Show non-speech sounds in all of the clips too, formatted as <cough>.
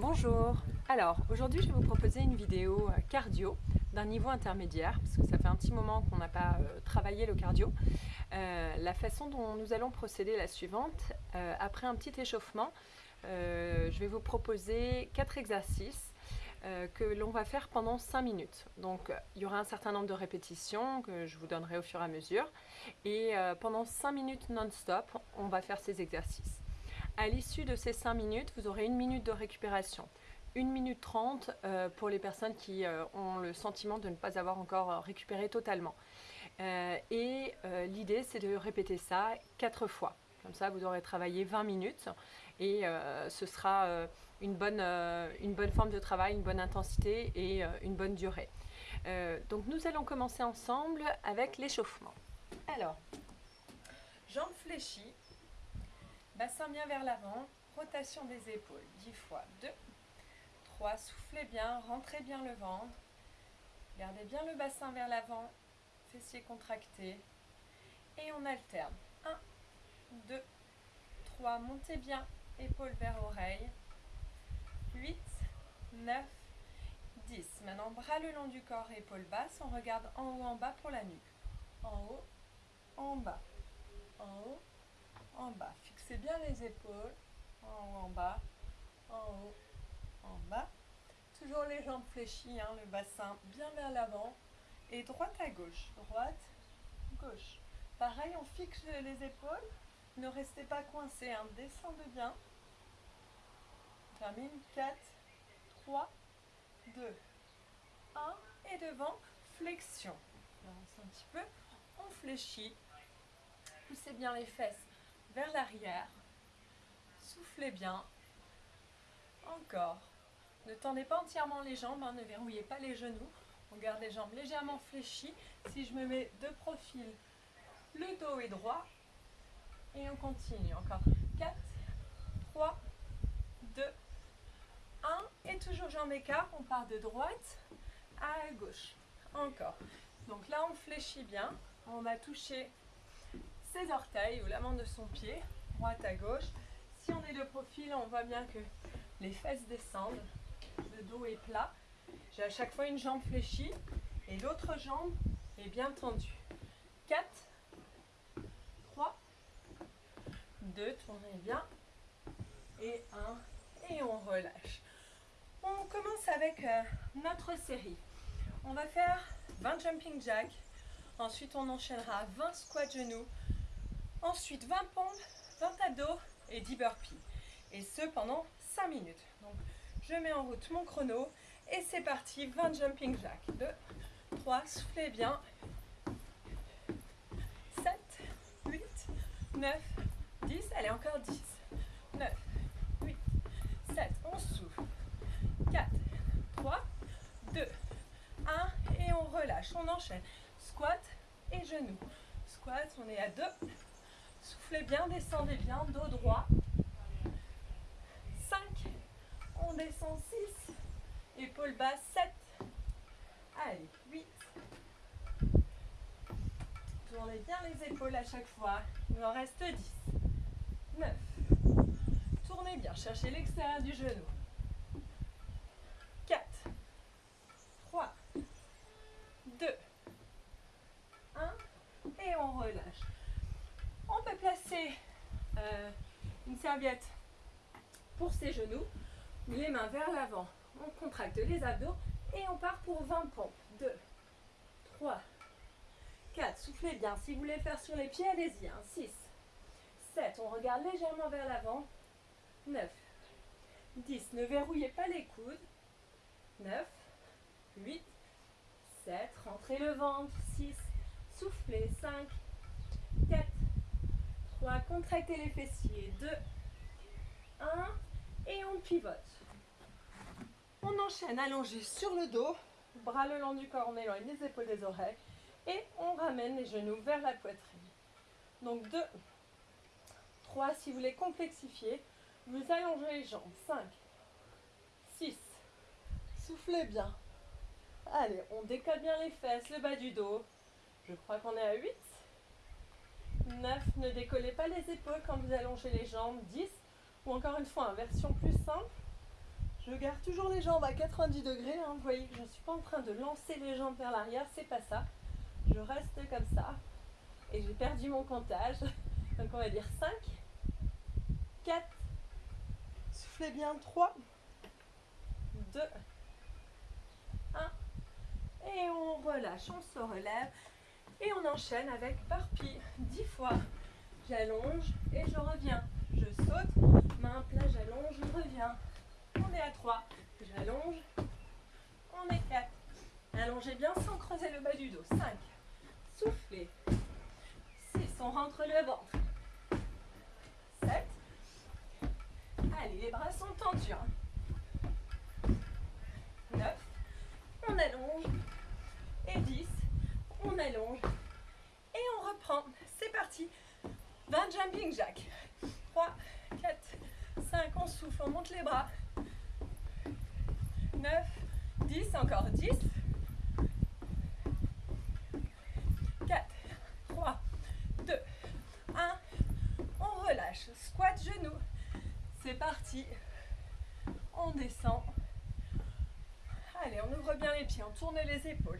Bonjour Alors aujourd'hui je vais vous proposer une vidéo euh, cardio d'un niveau intermédiaire parce que ça fait un petit moment qu'on n'a pas euh, travaillé le cardio. Euh, la façon dont nous allons procéder est la suivante. après un petit échauffement, je vais vous proposer quatre exercices que l'on va faire pendant 5 minutes. Donc il y aura un certain nombre de répétitions que je vous donnerai au fur et à mesure. Et pendant 5 minutes non-stop, on va faire ces exercices. À l'issue de ces 5 minutes, vous aurez une minute de récupération. 1 minute 30 euh, pour les personnes qui euh, ont le sentiment de ne pas avoir encore euh, récupéré totalement. et l'idée, c'est de répéter ça 4 fois. Comme ça, vous aurez travaillé 20 minutes et ce sera une, bonne, une bonne forme de travail, une bonne intensité et une bonne durée. donc nous allons commencer ensemble avec l'échauffement. Alors, jambes fléchies, Bassin bien vers l'avant, rotation des épaules, 10 fois, 2, 3, soufflez bien, rentrez bien le ventre, gardez bien le bassin vers l'avant, fessiers contractés, et on alterne, 1, 2, 3, montez bien, épaules vers oreille, 8, 9, 10. Maintenant, bras le long du corps, épaules basses, on regarde en haut, en bas pour la nuque, en haut, en bas, en haut, en bas. Bien les épaules, en bas, en haut, en bas. Toujours les jambes fléchies, hein, le bassin bien vers l'avant. Et droite à gauche, droite, gauche. Pareil, on fixe les épaules. Ne restez pas coincés, hein, descendez bien. termine 4, 3, 2, 1. Et devant, flexion. On un petit peu. On fléchit. Poussez bien les fesses vers l'arrière. Soufflez bien. Encore. Ne tendez pas entièrement les jambes, hein, ne verrouillez pas les genoux. On garde les jambes légèrement fléchies. Si je me mets de profil, le dos est droit. Et on continue. Encore 4, 3, 2, 1. Et toujours jambes écart. On part de droite à gauche. Encore. Donc là, on fléchit bien. On va toucher ses orteils ou l'amant de son pied, droite à gauche. Si on est de profil, on voit bien que les fesses descendent, le dos est plat. J'ai à chaque fois une jambe fléchie et l'autre jambe est bien tendue. 4, 3, 2, tournez bien, et 1, et on relâche. On commence avec euh, notre série. On va faire 20 jumping jacks, ensuite on enchaînera 20 squats genoux, Ensuite, 20 pompes, 20 abdos et 10 burpees. Et ce pendant 5 minutes. Donc, je mets en route mon chrono et c'est parti, 20 jumping jacks. 2, 3, soufflez bien. 7, 8, 9, 10. Allez, encore 10. 9, 8, 7. On souffle. 4, 3, 2, 1. Et on relâche. On enchaîne. Squat et genoux. Squat, on est à 2, Soufflez bien, descendez bien, dos droit. 5, on descend 6, épaules basses 7, allez 8. Tournez bien les épaules à chaque fois, il en reste 10, 9. Tournez bien, cherchez l'extérieur du genou. 4, 3, 2, 1 et on relâche. Placer euh, une serviette pour ses genoux, les mains vers l'avant. On contracte les abdos et on part pour 20 pompes. 2, 3, 4, soufflez bien. Si vous voulez faire sur les pieds, allez-y. 6, 7, on regarde légèrement vers l'avant. 9, 10, ne verrouillez pas les coudes. 9, 8, 7, rentrez le ventre. 6, soufflez. 5, 4, 3, contractez les fessiers, 2, 1, et on pivote. On enchaîne allongé sur le dos, bras le long du corps, on éloigne les épaules des oreilles, et on ramène les genoux vers la poitrine. Donc 2, 3, si vous voulez complexifier, vous allongez les jambes, 5, 6, soufflez bien. Allez, on décolle bien les fesses, le bas du dos. Je crois qu'on est à 8, 9, ne décollez pas les épaules quand vous allongez les jambes. 10, ou encore une fois, en version plus simple, Je garde toujours les jambes à 90 degrés. hein. Vous voyez que je ne suis pas en train de lancer les jambes vers l'arrière, c'est pas ça. Je reste comme ça. Et j'ai perdu mon comptage. <laughs> Donc on va dire 5, 4, soufflez bien 3, 2, 1. Et on relâche, on se relève. Et on enchaîne avec burpee 10 fois. J'allonge et je reviens. Je saute, main plat, j'allonge, je reviens. On est à 3. J'allonge. On est 4. Allongez bien sans creuser le bas du dos. 5. Soufflez. 6. On rentre le ventre. 7. Allez, les bras sont tendus. 9. On allonge. Et 10. On allonge. Et on reprend. C'est parti. 20 jumping jack. 3, 4, 5. On souffle. On monte les bras. 9, 10, encore 10. 4, 3, 2, 1. On relâche. Squat genou. C'est parti. On descend. Allez, on ouvre bien les pieds, on tourne les épaules.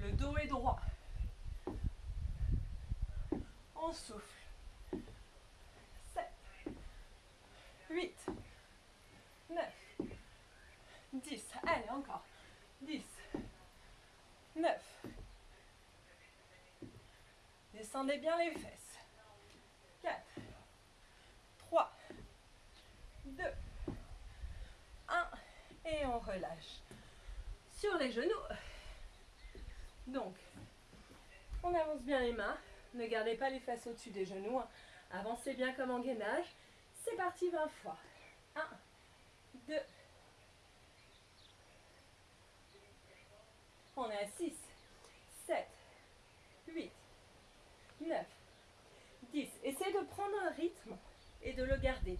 Le dos est droit. On souffle. 7, 8, 9, 10. Allez, encore. 10, 9. Descendez bien les fesses. 4, 3, 2, 1. Et on relâche. Sur les genoux. Donc, on avance bien les mains. Ne gardez pas les fesses au-dessus des genoux. hein. Avancez bien comme en gainage. C'est parti 20 fois. 1, 2, On est à 6, 7, 8, 9, 10. Essayez de prendre un rythme et de le garder.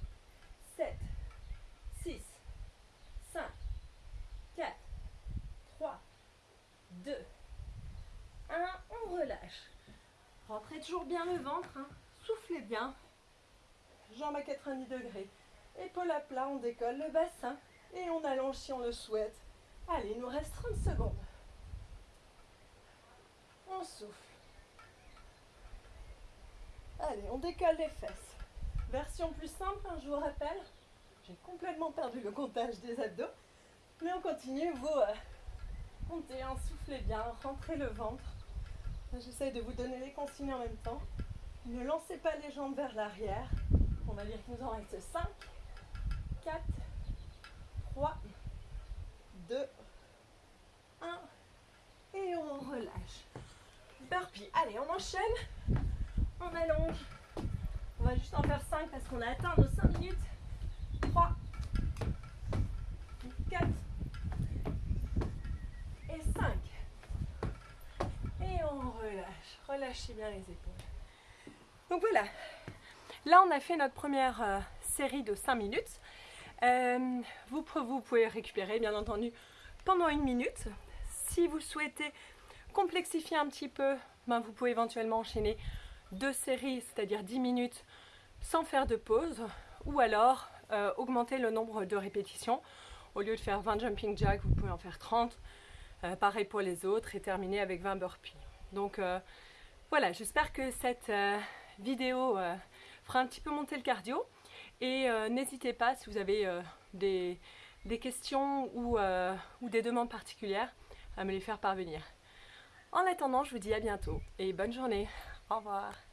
7, 6, 5, 4, 3, 2, 1. On relâche. Rentrez toujours bien le ventre. hein. Soufflez bien. Jambes à 90 degrés. Épaules à plat, on décolle le bassin et on allonge si on le souhaite. Allez, il nous reste 30 secondes. On souffle. Allez, on décolle les fesses. Version plus simple, hein, je vous rappelle. J'ai complètement perdu le comptage des abdos. Mais on continue, vous euh, montez, hein, soufflez bien, rentrez le ventre. J'essaye de vous donner les consignes en même temps. Ne lancez pas les jambes vers l'arrière. On va dire qu'il nous en reste 5, 4, 3, 2, 1. Et on relâche. Burpee. Allez, on enchaîne. On allonge. On va juste en faire 5 parce qu'on a atteint nos 5 minutes. 3, 4 et 5. Et on relâche. Relâchez bien les épaules. Donc voilà. Là, on a fait notre première euh, série de 5 minutes. Euh, vous, pouvez récupérer, bien entendu, pendant une minute. Si vous souhaitez complexifier un petit peu, ben, vous pouvez éventuellement enchaîner deux séries, c'est-à-dire 10 minutes, sans faire de pause. Ou alors euh, augmenter le nombre de répétitions. Au lieu de faire 20 jumping jacks, vous pouvez en faire 30. Euh, pareil pour les autres et terminer avec 20 burpees. Donc voilà, j'espère que cette euh, vidéo euh, fera un petit peu monter le cardio. Et euh, n'hésitez pas si vous avez des, questions ou des demandes particulières à me les faire parvenir. En attendant, je vous dis à bientôt et bonne journée. Au revoir.